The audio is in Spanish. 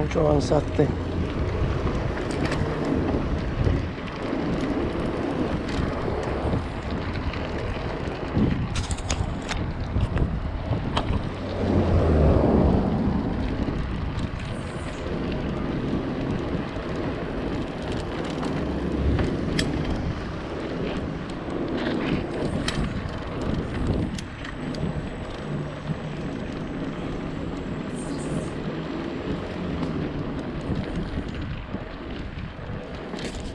mucho avanzaste.